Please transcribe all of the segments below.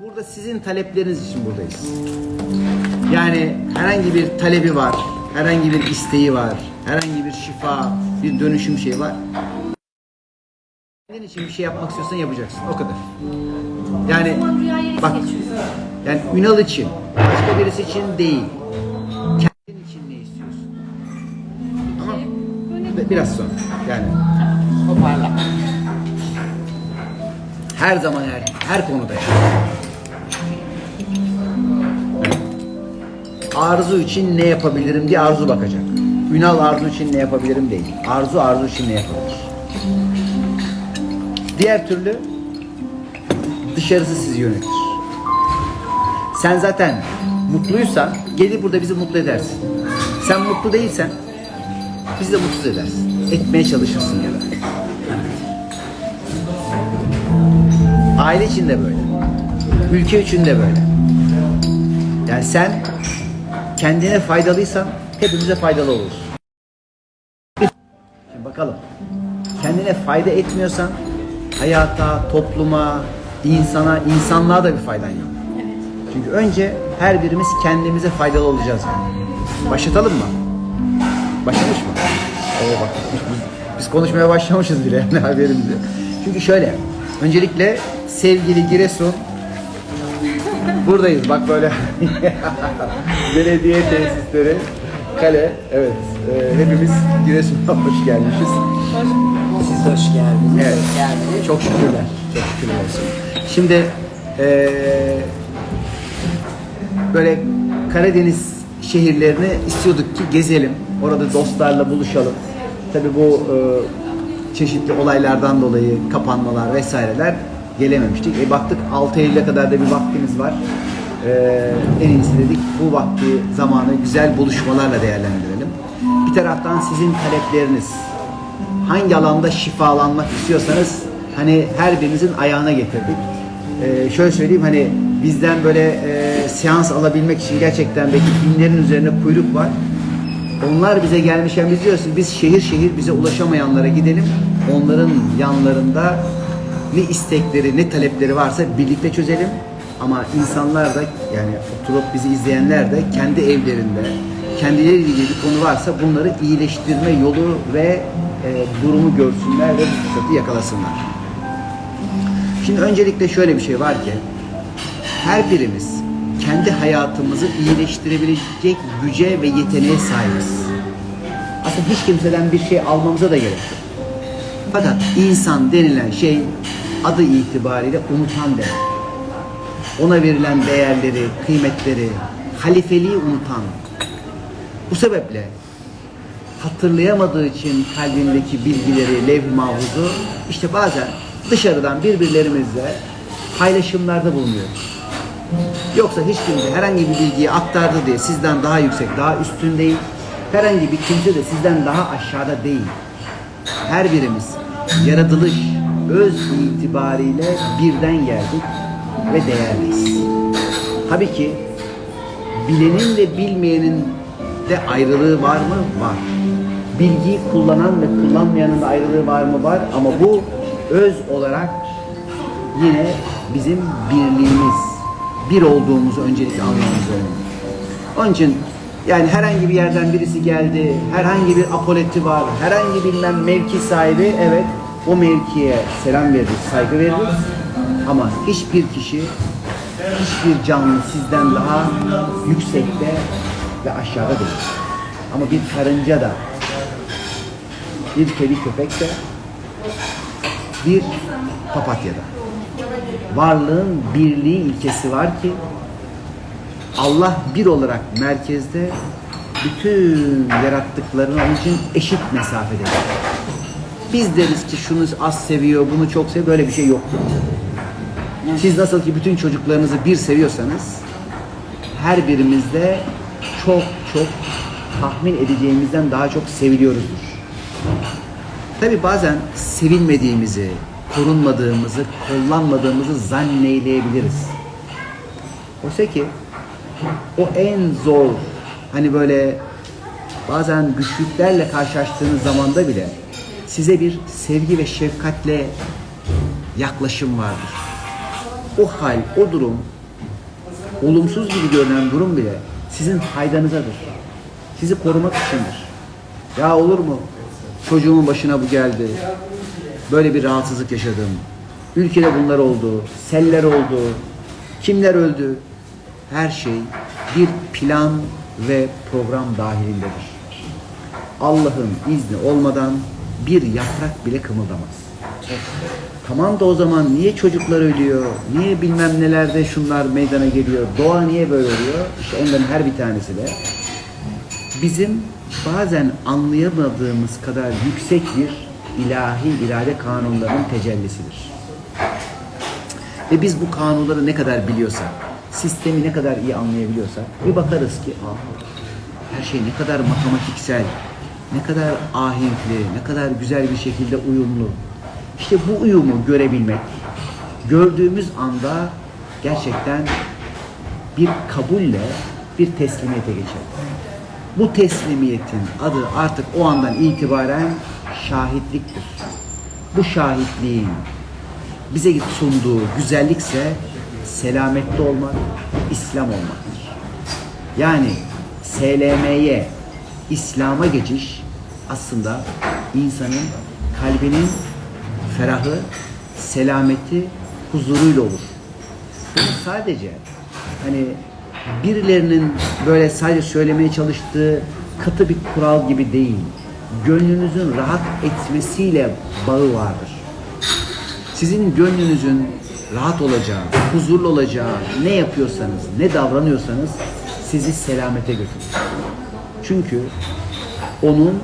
Burada sizin talepleriniz için buradayız. Yani herhangi bir talebi var, herhangi bir isteği var, herhangi bir şifa, bir dönüşüm şeyi var. Kendin için bir şey yapmak istiyorsan yapacaksın. O kadar. Yani bak yani Ünal için, başka birisi için değil. Kendin için ne istiyorsun? Tamam. Bi- Biraz sonra. Yani Toparla. her zaman her her konuda yani. Arzu için ne yapabilirim diye Arzu bakacak. Ünal Arzu için ne yapabilirim değil. Arzu Arzu için ne yapabilir? Diğer türlü dışarısı sizi yönetir. Sen zaten mutluysan gelir burada bizi mutlu edersin. Sen mutlu değilsen bizi de mutsuz edersin. Etmeye çalışırsın ya da. Aile için de böyle. Ülke için de böyle. Yani sen kendine faydalıysan hepimize faydalı olursun. Şimdi bakalım. Kendine fayda etmiyorsan hayata, topluma, insana, insanlığa da bir faydan yok. Çünkü önce her birimiz kendimize faydalı olacağız yani. Başlatalım mı? Başlamış mı? Oo bak biz, biz- konuşmaya başlamışız bile yani haberimiz yok. Çünkü şöyle, öncelikle sevgili Giresun buradayız bak böyle belediye tesisleri kale evet e, hepimiz Giresun'a hoş gelmişiz. Siz hoş geldiniz. Evet. Hoş geldiniz. Çok şükürler. Çok şükürler olsun. Şimdi eee, böyle Karadeniz şehirlerini istiyorduk ki gezelim. Orada dostlarla buluşalım. Tabii bu eee, çeşitli olaylardan dolayı kapanmalar vesaireler gelememiştik. E baktık 6 Eylül'e kadar da bir vaktimiz var. Eee, en iyisi dedik bu vakti zamanı güzel buluşmalarla değerlendirelim. Bir taraftan sizin talepleriniz, hangi alanda şifalanmak istiyorsanız hani her birinizin ayağına getirdik. Ee, şöyle söyleyeyim hani bizden böyle e, seans alabilmek için gerçekten belki binlerin üzerine kuyruk var. Onlar bize gelmişken biz diyoruz biz şehir şehir bize ulaşamayanlara gidelim. Onların yanlarında ne istekleri ne talepleri varsa birlikte çözelim. Ama insanlar da yani oturup bizi izleyenler de kendi evlerinde kendileriyle ilgili bir konu varsa bunları iyileştirme yolu ve e, durumu görsünler ve fırsatı yakalasınlar. Şimdi öncelikle şöyle bir şey var ki her birimiz kendi hayatımızı iyileştirebilecek güce ve yeteneğe sahibiz. Aslında hiç kimseden bir şey almamıza da gerek yok. Fakat insan denilen şey adı itibariyle unutan demek. Ona verilen değerleri, kıymetleri, halifeliği unutan. Bu sebeple hatırlayamadığı için kalbindeki bilgileri, levh-i mahfuzu işte bazen dışarıdan birbirlerimizle paylaşımlarda bulunuyoruz. Yoksa hiç kimse herhangi bir bilgiyi aktardı diye sizden daha yüksek, daha üstün değil. Herhangi bir kimse de sizden daha aşağıda değil. Her birimiz yaratılış, öz itibariyle birden geldik ve değerliyiz. Tabii ki bilenin ve bilmeyenin de ayrılığı var mı? Var. Bilgiyi kullanan ve kullanmayanın da ayrılığı var mı? Var. Ama bu öz olarak yine bizim birliğimiz, bir olduğumuzu öncelikle anlamamız önemli. Onun için yani herhangi bir yerden birisi geldi, herhangi bir apoleti var, herhangi bilmem mevki sahibi, evet o mevkiye selam veririz, saygı veririz. Ama hiçbir kişi, hiçbir canlı sizden daha yüksekte ve aşağıda değil. Ama bir karınca da, bir kedi köpek de, bir papatya da. Varlığın birliği ilkesi var ki Allah bir olarak merkezde bütün yarattıklarını onun için eşit mesafede. Biz deriz ki şunu az seviyor, bunu çok seviyor. Böyle bir şey yoktur. Siz nasıl ki bütün çocuklarınızı bir seviyorsanız her birimizde çok çok tahmin edeceğimizden daha çok seviliyoruzdur. Tabi bazen sevilmediğimizi, korunmadığımızı, kollanmadığımızı zanneyleyebiliriz. Oysa ki o en zor hani böyle bazen güçlüklerle karşılaştığınız zamanda bile size bir sevgi ve şefkatle yaklaşım vardır. o hal, o durum, olumsuz gibi görünen durum bile sizin faydanızadır. Sizi korumak içindir. Ya olur mu? Çocuğumun başına bu geldi. Böyle bir rahatsızlık yaşadım. Ülkede bunlar oldu. Seller oldu. Kimler öldü? Her şey bir plan ve program dahilindedir. Allah'ın izni olmadan bir yaprak bile kımıldamaz. Tamam da o zaman niye çocuklar ölüyor? Niye bilmem nelerde şunlar meydana geliyor? Doğa niye böyle oluyor? İşte onların her bir tanesi de bizim bazen anlayamadığımız kadar yüksek bir ilahi irade kanunlarının tecellisidir. Ve biz bu kanunları ne kadar biliyorsak, sistemi ne kadar iyi anlayabiliyorsak bir bakarız ki her şey ne kadar matematiksel, ne kadar ahenkli, ne kadar güzel bir şekilde uyumlu. İşte bu uyumu görebilmek, gördüğümüz anda gerçekten bir kabulle bir teslimiyete geçer. Bu teslimiyetin adı artık o andan itibaren şahitliktir. Bu şahitliğin bize sunduğu güzellikse selamette olmak, İslam olmaktır. Yani SLM'ye, İslam'a geçiş aslında insanın kalbinin ferahı, selameti, huzuruyla olur. Bunu sadece hani birilerinin böyle sadece söylemeye çalıştığı katı bir kural gibi değil. Gönlünüzün rahat etmesiyle bağı vardır. Sizin gönlünüzün rahat olacağı, huzurlu olacağı ne yapıyorsanız, ne davranıyorsanız sizi selamete götürür. Çünkü onun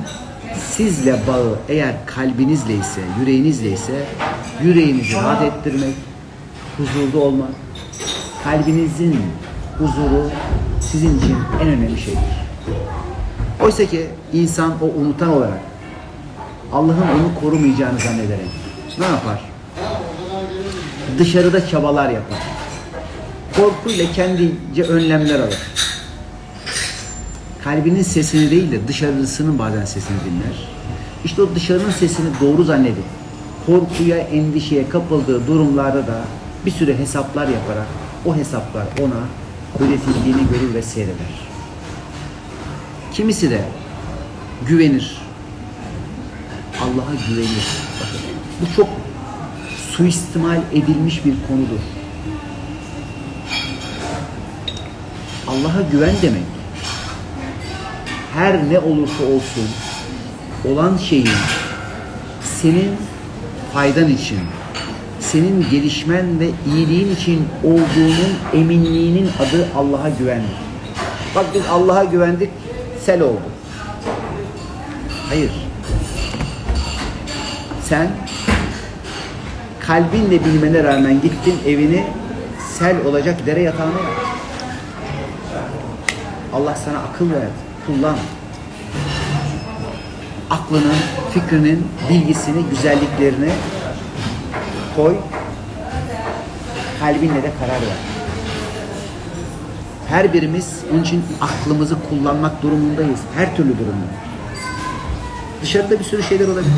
sizle bağı eğer kalbinizle ise, yüreğinizle ise yüreğinizi rahat ettirmek, huzurlu olmak, kalbinizin huzuru sizin için en önemli şeydir. Oysa ki insan o unutan olarak Allah'ın onu korumayacağını zannederek ne yapar? Dışarıda çabalar yapar. Korkuyla kendince önlemler alır. Kalbinin sesini değil de dışarısının bazen sesini dinler. İşte o dışarının sesini doğru zannedip korkuya, endişeye kapıldığı durumlarda da bir sürü hesaplar yaparak o hesaplar ona öğretildiğini görür ve seyreder. Kimisi de güvenir. Allah'a güvenir. Bakın, bu çok suistimal edilmiş bir konudur. Allah'a güven demek her ne olursa olsun olan şeyin senin faydan için, senin gelişmen ve iyiliğin için olduğunun eminliğinin adı Allah'a güvendir. Bak biz Allah'a güvendik, sel oldu. Hayır. Sen kalbinle bilmene rağmen gittin evini sel olacak dere yatağına yaptın. Allah sana akıl verdi. Kullan. Aklının, fikrinin, bilgisini, güzelliklerini koy. Kalbinle de karar ver. Her birimiz onun için aklımızı kullanmak durumundayız. Her türlü durumda. Dışarıda bir sürü şeyler olabilir.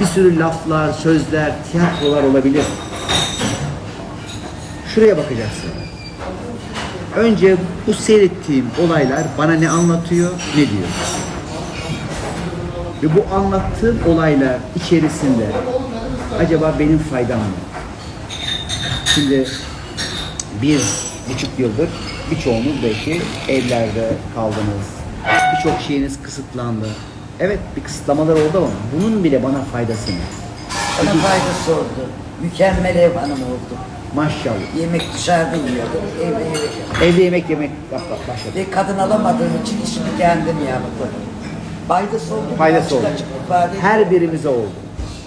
Bir sürü laflar, sözler, tiyatrolar olabilir. Şuraya bakacaksın. Önce bu seyrettiğim olaylar bana ne anlatıyor, ne diyor? Ve bu anlattığım olaylar içerisinde acaba benim faydam mı? Şimdi bir buçuk yıldır birçoğunuz belki evlerde kaldınız. Birçok şeyiniz kısıtlandı. Evet bir kısıtlamalar oldu ama bunun bile bana faydası mı? Bana faydası oldu. Mükemmel ev hanım oldu. Maşallah. Yemek dışarıda yiyordum. Evde yemek. Evde yemek yemek bak, bak, başladı. Ve kadın alamadığım için işimi kendim yaptım. Faydası oldu. Faydası oldu. açık ifade Her birimize oldu.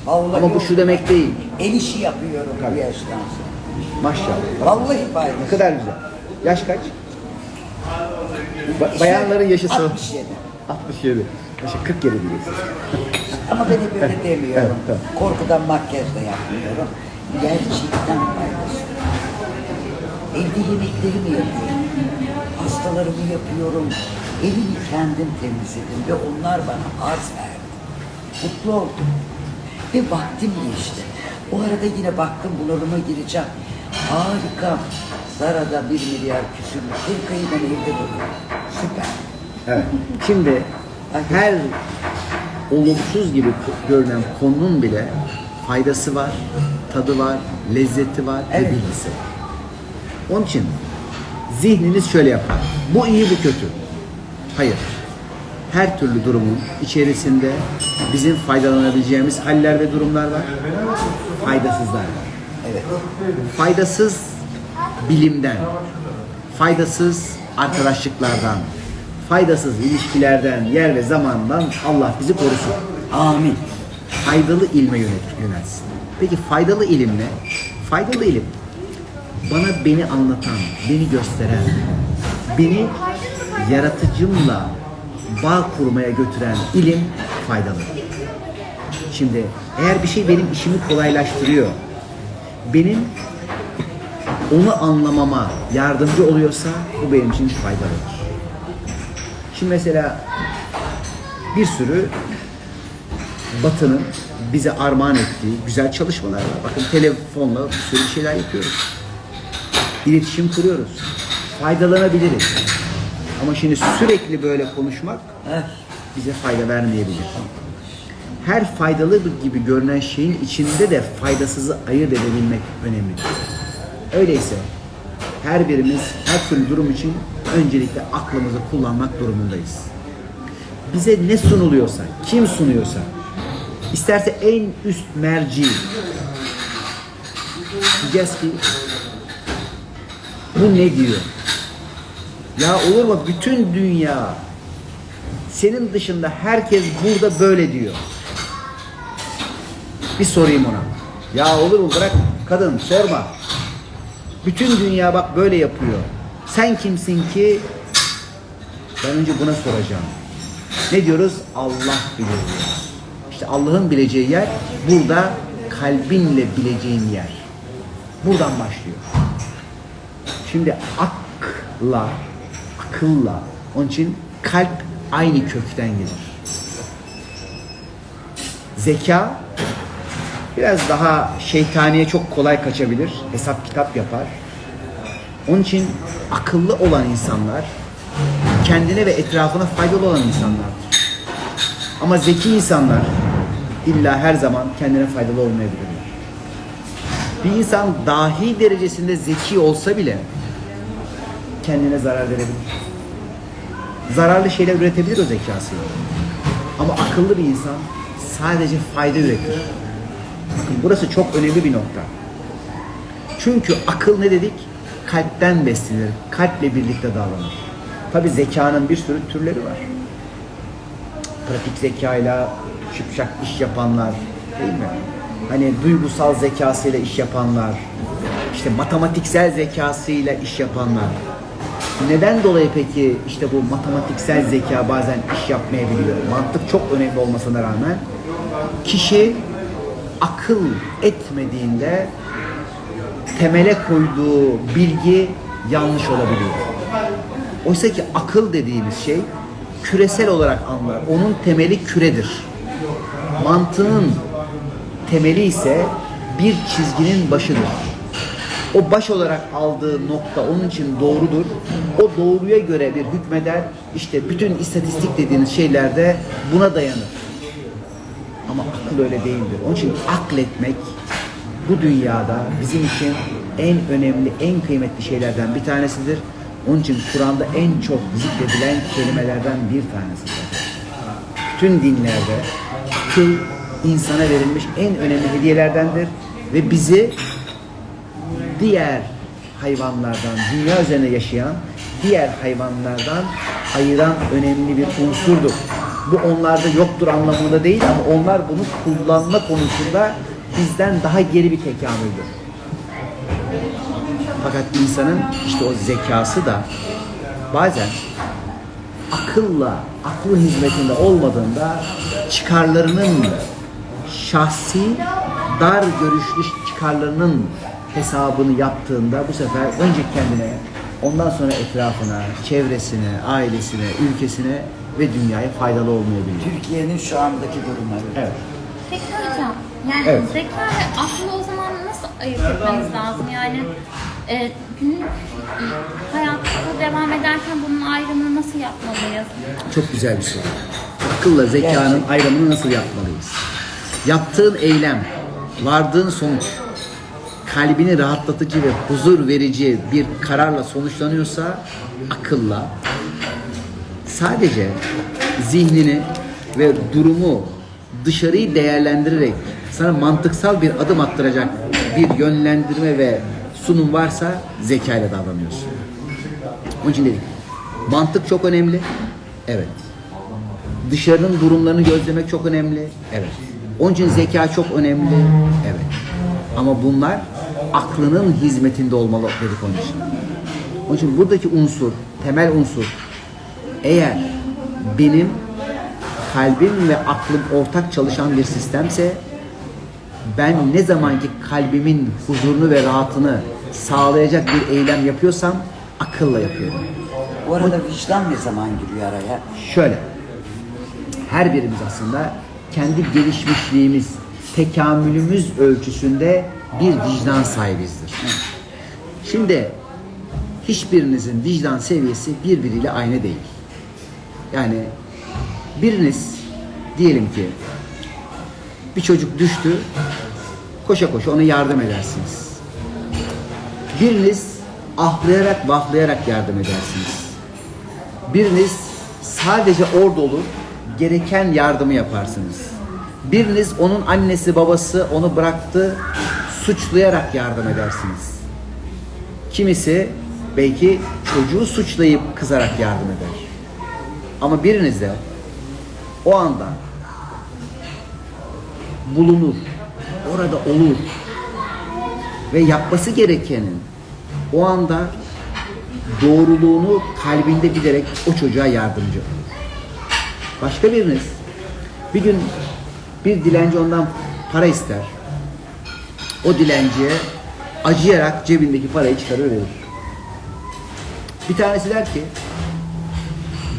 Vallahi Ama bu şu demek değil. El işi yapıyorum Tabii. bu yaştan sonra. Maşallah. Vallahi Ne faydası. kadar güzel. Yaş kaç? Ba- bayanların yaşı son. 67. 67. Yaşı 47 diyeceksin. Ama ben hep öyle demiyorum. Evet, tamam. Korkudan makyaj da yapmıyorum. Gerçekten. Evde yemeklerimi yapıyorum. Hastalarımı yapıyorum. Evimi kendim temizledim ve onlar bana arz verdi. Mutlu oldum. Ve vaktim geçti. O arada yine baktım bunalıma gireceğim. Harika. Zara'da bir milyar küsürlük bir kıyıdan evde duruyor. Süper. Evet. Şimdi her olumsuz gibi görünen konunun bile faydası var, tadı var, lezzeti var ve Evet. bilgisi var. Onun için zihniniz şöyle yapar. Bu iyi, bu kötü. Hayır. Her türlü durumun içerisinde bizim faydalanabileceğimiz haller ve durumlar var. Faydasızlar var. Evet. Faydasız bilimden, faydasız arkadaşlıklardan, faydasız ilişkilerden, yer ve zamandan Allah bizi korusun. Amin. Faydalı ilme yönelsin. Peki faydalı ilim ne? Faydalı ilim bana beni anlatan, beni gösteren, beni yaratıcımla bağ kurmaya götüren ilim faydalı. Şimdi eğer bir şey benim işimi kolaylaştırıyor, benim onu anlamama yardımcı oluyorsa bu benim için faydalıdır. Şimdi mesela bir sürü Batı'nın bize armağan ettiği güzel çalışmalar var. Bakın telefonla bir sürü şeyler yapıyoruz. İletişim kuruyoruz. Faydalanabiliriz. Ama şimdi sürekli böyle konuşmak bize fayda vermeyebilir. Her faydalı gibi görünen şeyin içinde de faydasızı ayırt edebilmek önemlidir. Öyleyse her birimiz her türlü durum için öncelikle aklımızı kullanmak durumundayız. Bize ne sunuluyorsa, kim sunuyorsa, isterse en üst merci diyeceğiz ki bu ne diyor? Ya olur mu bütün dünya senin dışında herkes burada böyle diyor. Bir sorayım ona. Ya olur mu bırak kadın sorma. Bütün dünya bak böyle yapıyor. Sen kimsin ki? Ben önce buna soracağım. Ne diyoruz? Allah bilir. İşte Allah'ın bileceği yer burada kalbinle bileceğin yer. Buradan başlıyor. Şimdi akla, akılla, onun için kalp aynı kökten gelir. Zeka biraz daha şeytaniye çok kolay kaçabilir. Hesap kitap yapar. Onun için akıllı olan insanlar kendine ve etrafına faydalı olan insanlardır. Ama zeki insanlar illa her zaman kendine faydalı olmayabilirler. Bir insan dahi derecesinde zeki olsa bile kendine zarar verebilir. Zararlı şeyler üretebilir o zekasıyla. Ama akıllı bir insan sadece fayda üretir. Bakın burası çok önemli bir nokta. Çünkü akıl ne dedik? Kalpten beslenir. Kalple birlikte davranır. Tabi zekanın bir sürü türleri var. Pratik zekayla şıpşak iş yapanlar değil mi? Hani duygusal zekasıyla iş yapanlar, işte matematiksel zekasıyla iş yapanlar. Neden dolayı peki işte bu matematiksel zeka bazen iş yapmayabiliyor? Mantık çok önemli olmasına rağmen kişi akıl etmediğinde temele koyduğu bilgi yanlış olabiliyor. Oysa ki akıl dediğimiz şey küresel olarak anlar. Onun temeli küredir. Mantığın temeli ise bir çizginin başıdır. O baş olarak aldığı nokta onun için doğrudur. O doğruya göre bir hükmeder. İşte bütün istatistik dediğiniz şeyler de buna dayanır. Ama akıl öyle değildir. Onun için akletmek bu dünyada bizim için en önemli, en kıymetli şeylerden bir tanesidir. Onun için Kur'an'da en çok zikredilen kelimelerden bir tanesidir. Bütün dinlerde akıl insana verilmiş en önemli hediyelerdendir ve bizi diğer hayvanlardan, dünya üzerinde yaşayan diğer hayvanlardan ayıran önemli bir unsurdur. Bu onlarda yoktur anlamında değil ama onlar bunu kullanma konusunda bizden daha geri bir tekamüldür. Fakat insanın işte o zekası da bazen akılla, aklın hizmetinde olmadığında çıkarlarının şahsi, dar görüşlü çıkarlarının hesabını yaptığında bu sefer önce kendine, ondan sonra etrafına, çevresine, ailesine, ülkesine ve dünyaya faydalı olmayabilir. Türkiye'nin şu andaki durumları. Evet. Peki hocam, yani Evet. zeka ve aklı o zaman nasıl ayırt etmeniz lazım? Yani e, günlük e, hayatta devam ederken bunun ayrımını nasıl yapmalıyız? Çok güzel bir soru. Akılla zekanın Gerçekten. ayrımını nasıl yapmalıyız? Yaptığın eylem, vardığın sonuç, kalbini rahatlatıcı ve huzur verici bir kararla sonuçlanıyorsa akılla, sadece zihnini ve durumu dışarıyı değerlendirerek sana mantıksal bir adım attıracak bir yönlendirme ve sunum varsa zekayla davranıyorsun. Onun için dedik. Mantık çok önemli. Evet. Dışarının durumlarını gözlemek çok önemli. Evet. Onun için zeka çok önemli. Evet. Ama bunlar aklının hizmetinde olmalı dedik onun için. Onun için buradaki unsur, temel unsur eğer benim kalbim ve aklım ortak çalışan bir sistemse ben ne zamanki kalbimin huzurunu ve rahatını sağlayacak bir eylem yapıyorsam akılla yapıyorum. Bu arada vicdan ne zaman giriyor araya? Şöyle. Her birimiz aslında kendi gelişmişliğimiz, tekamülümüz ölçüsünde bir vicdan sahibizdir. Şimdi hiçbirinizin vicdan seviyesi birbiriyle aynı değil. Yani biriniz diyelim ki bir çocuk düştü, koşa koşa ona yardım edersiniz. Biriniz ahlayarak vahlayarak yardım edersiniz. Biriniz sadece orada olur, gereken yardımı yaparsınız. Biriniz onun annesi babası onu bıraktı, suçlayarak yardım edersiniz. Kimisi belki çocuğu suçlayıp kızarak yardım eder. Ama biriniz de o anda bulunur, orada olur ve yapması gerekenin o anda doğruluğunu kalbinde bilerek o çocuğa yardımcı olur. Başka biriniz bir gün bir dilenci ondan para ister. O dilenciye acıyarak cebindeki parayı çıkarır. Bir tanesi der ki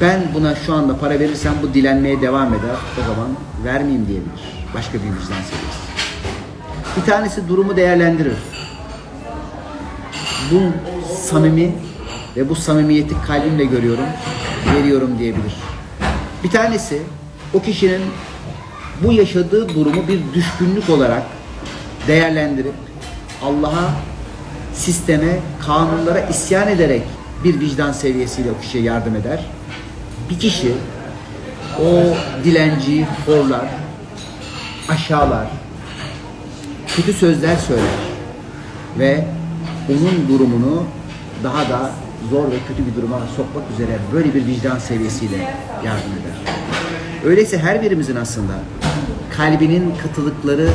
ben buna şu anda para verirsem bu dilenmeye devam eder. O zaman vermeyeyim diyebilir. Başka bir vicdan seviyesi. Bir tanesi durumu değerlendirir. Bu samimi ve bu samimiyeti kalbimle görüyorum, veriyorum diyebilir. Bir tanesi o kişinin bu yaşadığı durumu bir düşkünlük olarak değerlendirip Allah'a, sisteme, kanunlara isyan ederek bir vicdan seviyesiyle o kişiye yardım eder. Bir kişi o dilenciyi horlar, aşağılar, kötü sözler söyler ve onun durumunu daha da zor ve kötü bir duruma sokmak üzere böyle bir vicdan seviyesiyle yardım eder. Öyleyse her birimizin aslında kalbinin katılıkları,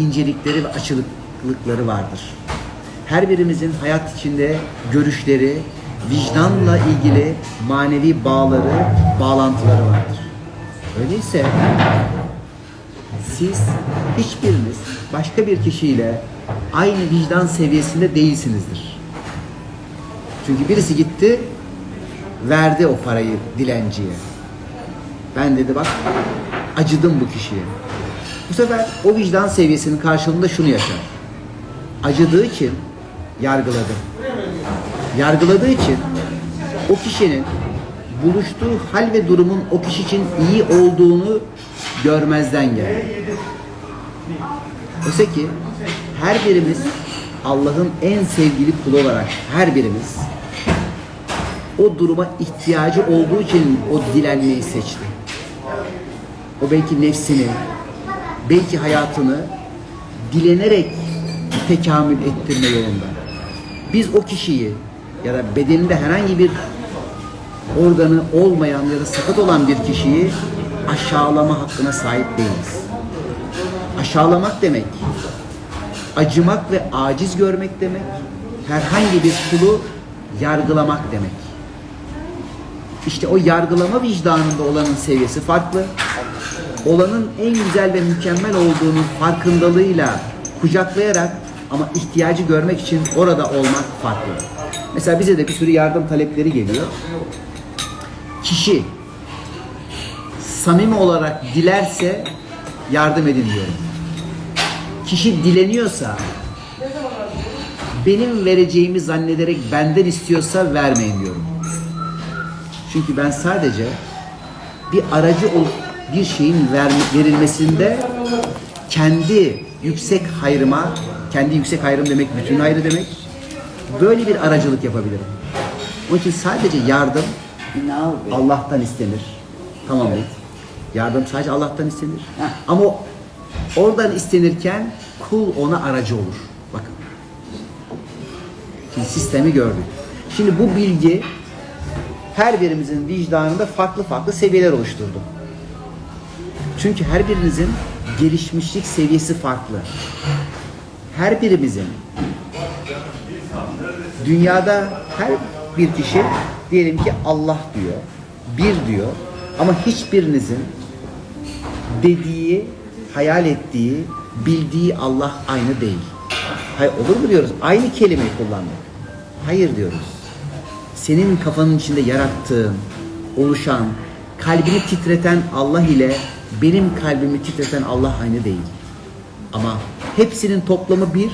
incelikleri ve açılıklıkları vardır. Her birimizin hayat içinde görüşleri, vicdanla ilgili manevi bağları, bağlantıları vardır. Öyleyse siz hiçbiriniz başka bir kişiyle aynı vicdan seviyesinde değilsinizdir. Çünkü birisi gitti, verdi o parayı dilenciye. Ben dedi bak, acıdım bu kişiye. Bu sefer o vicdan seviyesinin karşılığında şunu yaşar. Acıdığı için yargıladı. Yargıladığı için o kişinin buluştuğu hal ve durumun o kişi için iyi olduğunu görmezden geldi. Oysa ki her birimiz Allah'ın en sevgili kulu olarak her birimiz o duruma ihtiyacı olduğu için o dilenmeyi seçti. O belki nefsini, belki hayatını dilenerek tekamül ettirme yolunda. Biz o kişiyi ya da bedeninde herhangi bir organı olmayan ya da sakat olan bir kişiyi aşağılama hakkına sahip değiliz. Aşağılamak demek, acımak ve aciz görmek demek, herhangi bir kulu yargılamak demek. İşte o yargılama vicdanında olanın seviyesi farklı. Olanın en güzel ve mükemmel olduğunun farkındalığıyla kucaklayarak ama ihtiyacı görmek için orada olmak farklı. Mesela bize de bir sürü yardım talepleri geliyor. Kişi samimi olarak dilerse yardım edin diyorum. Kişi dileniyorsa benim vereceğimi zannederek benden istiyorsa vermeyin diyorum. Çünkü ben sadece bir aracı olup bir şeyin ver, verilmesinde kendi yüksek hayrıma, kendi yüksek hayrım demek bütün hayrı demek. Böyle bir aracılık yapabilirim. Onun için sadece yardım. Allah'tan istenir. Tamam mı? Yardım sadece Allah'tan istenir. Heh. Ama oradan istenirken kul ona aracı olur. Bakın. Şimdi sistemi gördük. Şimdi bu bilgi her birimizin vicdanında farklı farklı seviyeler oluşturdu. Çünkü her birinizin gelişmişlik seviyesi farklı. Her birimizin dünyada her bir kişi diyelim ki Allah diyor, bir diyor ama hiçbirinizin dediği, hayal ettiği, bildiği Allah aynı değil. Hayır olur mu diyoruz? Aynı kelimeyi kullanmak. Hayır diyoruz. Senin kafanın içinde yarattığın, oluşan, kalbini titreten Allah ile benim kalbimi titreten Allah aynı değil. Ama hepsinin toplamı bir.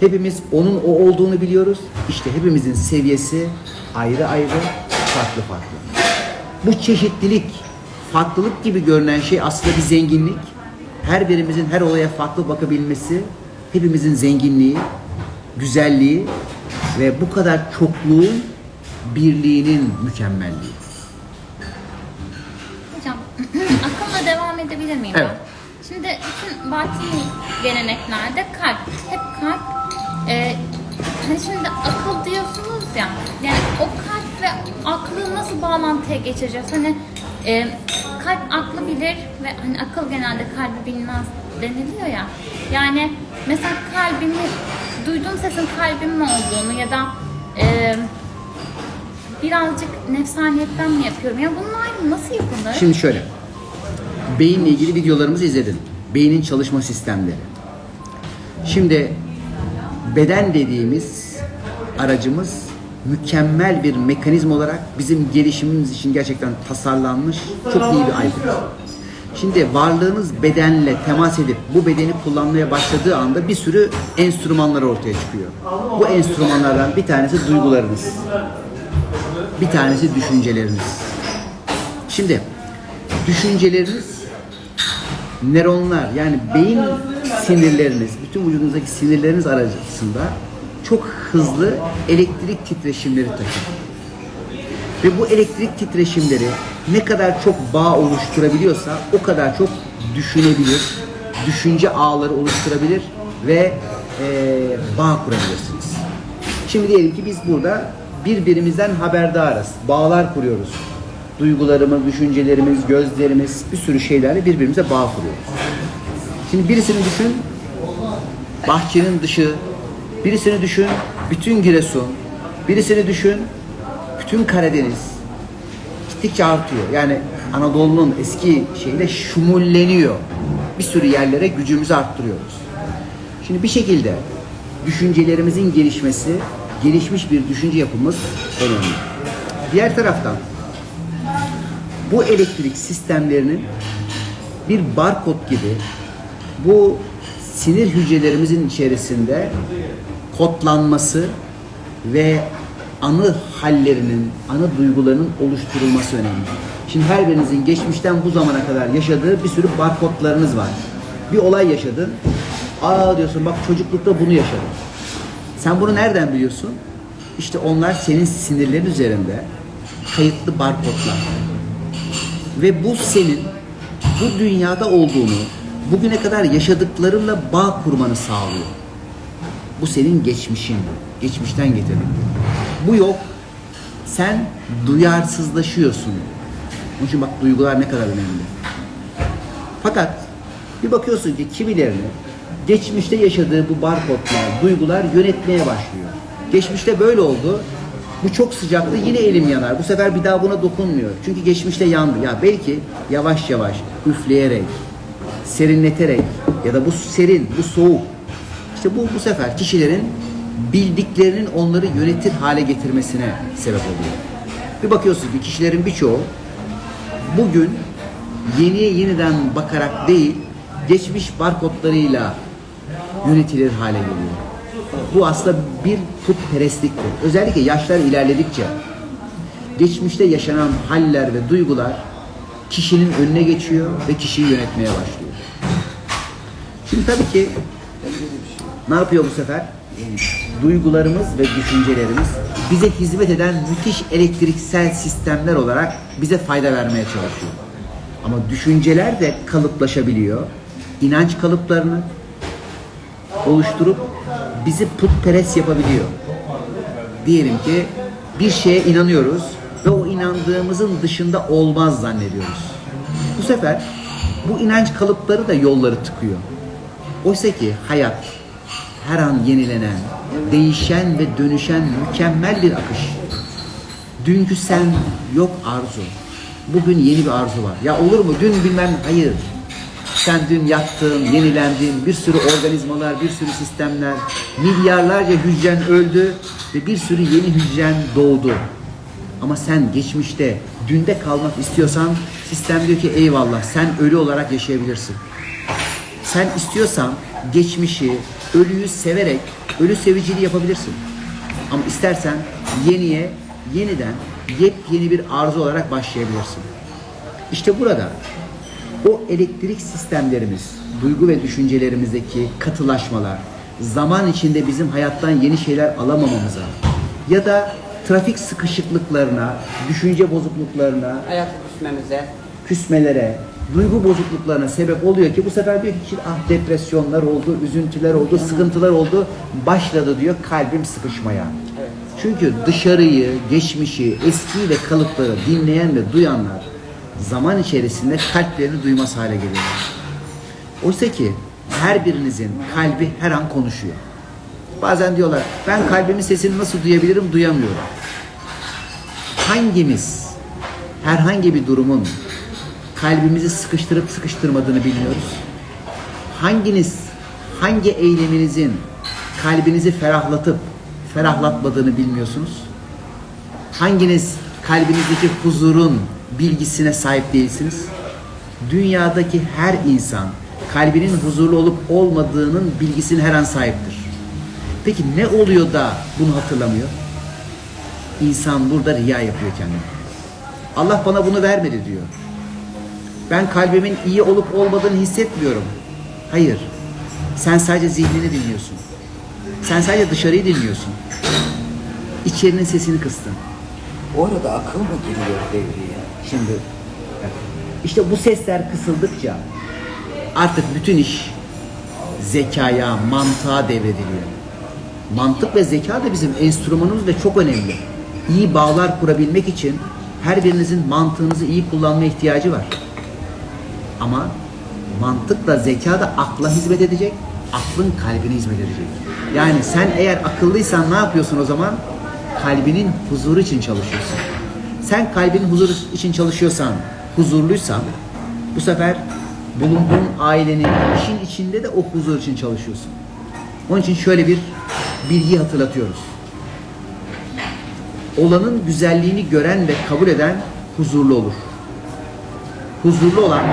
Hepimiz onun o olduğunu biliyoruz. İşte hepimizin seviyesi ayrı ayrı, farklı farklı. Bu çeşitlilik, farklılık gibi görünen şey aslında bir zenginlik. Her birimizin her olaya farklı bakabilmesi, hepimizin zenginliği, güzelliği ve bu kadar çokluğun birliğinin mükemmelliği. Hocam akılla devam edebilir miyim Evet. ben? Şimdi bütün batini geleneklerde kalp, hep kalp e, hani şimdi akıl diyorsunuz ya yani o kalp ve aklı nasıl bağlantıya geçireceğiz? Hani e, kalp aklı bilir ve hani akıl genelde kalbi bilmez deniliyor ya. Yani mesela kalbimi duyduğum sesin kalbim mi olduğunu ya da e, birazcık nefsaniyetten mi yapıyorum? Ya bunlar nasıl yapılır? Şimdi şöyle. Beyinle ilgili videolarımızı izledin. Beynin çalışma sistemleri. Şimdi beden dediğimiz aracımız mükemmel bir mekanizma olarak bizim gelişimimiz için gerçekten tasarlanmış çok iyi bir aygıt. Şimdi varlığınız bedenle temas edip bu bedeni kullanmaya başladığı anda bir sürü enstrümanlar ortaya çıkıyor. Bu enstrümanlardan bir tanesi duygularınız. Bir tanesi düşünceleriniz. Şimdi düşünceleriniz nöronlar yani beyin sinirleriniz, bütün vücudunuzdaki sinirleriniz aracısında çok hızlı elektrik titreşimleri taşır. Ve bu elektrik titreşimleri ne kadar çok bağ oluşturabiliyorsa o kadar çok düşünebilir, düşünce ağları oluşturabilir ve eee, bağ kurabilirsiniz. Şimdi diyelim ki biz burada birbirimizden haberdarız, bağlar kuruyoruz. Duygularımız, düşüncelerimiz, gözlerimiz bir sürü şeylerle birbirimize bağ kuruyoruz. Şimdi birisini düşün, bahçenin dışı, birisini düşün, bütün Giresun, birisini düşün, bütün Karadeniz gittikçe artıyor. Yani Anadolu'nun eski şeyle şumulleniyor. Bir sürü yerlere gücümüzü arttırıyoruz. Şimdi bir şekilde düşüncelerimizin gelişmesi, gelişmiş bir düşünce yapımız önemli. Diğer taraftan bu elektrik sistemlerinin bir barkod gibi bu sinir hücrelerimizin içerisinde kodlanması ve anı hallerinin, anı duygularının oluşturulması önemli. Şimdi her birinizin geçmişten bu zamana kadar yaşadığı bir sürü barkodlarınız var. Bir olay yaşadın. Aa diyorsun bak çocuklukta bunu yaşadım. Sen bunu nereden biliyorsun? İşte onlar senin sinirlerin üzerinde kayıtlı barkodlar. Ve bu senin bu dünyada olduğunu, bugüne kadar yaşadıklarınla bağ kurmanı sağlıyor. Bu senin geçmişin, geçmişten getirdin. Bu yok. Sen duyarsızlaşıyorsun. Onun için bak duygular ne kadar önemli. Fakat bir bakıyorsun ki kimilerini geçmişte yaşadığı bu barkodlar, duygular yönetmeye başlıyor. Geçmişte böyle oldu. Bu çok sıcaktı yine elim yanar. Bu sefer bir daha buna dokunmuyor. Çünkü geçmişte yandı. Ya belki yavaş yavaş üfleyerek, serinleterek ya da bu serin, bu soğuk. İşte bu bu sefer kişilerin bildiklerinin onları yönetir hale getirmesine sebep oluyor. Bir bakıyorsun ki kişilerin birçoğu bugün yeniye yeniden bakarak değil, geçmiş barkodlarıyla yönetilir hale geliyor. Bu aslında bir putperestliktir. Özellikle yaşlar ilerledikçe geçmişte yaşanan haller ve duygular kişinin önüne geçiyor ve kişiyi yönetmeye başlıyor. Şimdi tabii ki ne yapıyor bu sefer? Duygularımız ve düşüncelerimiz bize hizmet eden müthiş elektriksel sistemler olarak bize fayda vermeye çalışıyor. Ama düşünceler de kalıplaşabiliyor. İnanç kalıplarını oluşturup bizi putperest yapabiliyor. Diyelim ki bir şeye inanıyoruz ve o inandığımızın dışında olmaz zannediyoruz. Bu sefer bu inanç kalıpları da yolları tıkıyor. Oysa ki hayat her an yenilenen, değişen ve dönüşen mükemmel bir akış. Dünkü sen yok arzu. Bugün yeni bir arzu var. Ya olur mu? Dün bilmem hayır. Dün yattın, yenilendin, bir sürü organizmalar, bir sürü sistemler, milyarlarca hücren öldü ve bir sürü yeni hücren doğdu. Ama sen geçmişte, dünde kalmak istiyorsan sistem diyor ki eyvallah sen ölü olarak yaşayabilirsin. Sen istiyorsan geçmişi, ölüyü severek ölü seviciliği yapabilirsin. Ama istersen yeniye, yeniden yepyeni bir arzu olarak başlayabilirsin. İşte burada o elektrik sistemlerimiz, duygu ve düşüncelerimizdeki katılaşmalar, zaman içinde bizim hayattan yeni şeyler alamamamıza ya da trafik sıkışıklıklarına, düşünce bozukluklarına, Hayata küsmemize. küsmelere, duygu bozukluklarına sebep oluyor ki bu sefer diyor ki ah depresyonlar oldu, üzüntüler oldu, sıkıntılar oldu. Başladı diyor kalbim sıkışmaya. Evet. Çünkü dışarıyı, geçmişi, eskiyi ve kalıpları dinleyen ve duyanlar zaman içerisinde kalplerini duymaz hale geliyorlar. Oysa ki her birinizin kalbi her an konuşuyor. Bazen diyorlar ben kalbimin sesini nasıl duyabilirim duyamıyorum. Hangimiz herhangi bir durumun kalbimizi sıkıştırıp sıkıştırmadığını bilmiyoruz. Hanginiz hangi eyleminizin kalbinizi ferahlatıp ferahlatmadığını bilmiyorsunuz. Hanginiz kalbinizdeki huzurun bilgisine sahip değilsiniz? Dünyadaki her insan kalbinin huzurlu olup olmadığının bilgisine her an sahiptir. Peki ne oluyor da bunu hatırlamıyor? İnsan burada riya yapıyor kendine. Allah bana bunu vermedi diyor. Ben kalbimin iyi olup olmadığını hissetmiyorum. Hayır. Sen sadece zihnini dinliyorsun. Sen sadece dışarıyı dinliyorsun. İçerinin sesini kıstın. Orada akıl mı giriyor devreye? Şimdi işte bu sesler kısıldıkça artık bütün iş zekaya, mantığa devrediliyor. Mantık ve zeka da bizim enstrümanımız ve çok önemli. İyi bağlar kurabilmek için her birinizin mantığınızı iyi kullanma ihtiyacı var. Ama mantıkla zeka da akla hizmet edecek, aklın kalbine hizmet edecek. Yani sen eğer akıllıysan ne yapıyorsun o zaman? Kalbinin huzuru için çalışıyorsun. Sen kalbinin huzuru için çalışıyorsan, huzurluysan bu sefer bulunduğun ailenin işin içinde de o huzur için çalışıyorsun. Onun için şöyle bir bilgi hatırlatıyoruz. Olanın güzelliğini gören ve kabul eden huzurlu olur. Huzurlu olan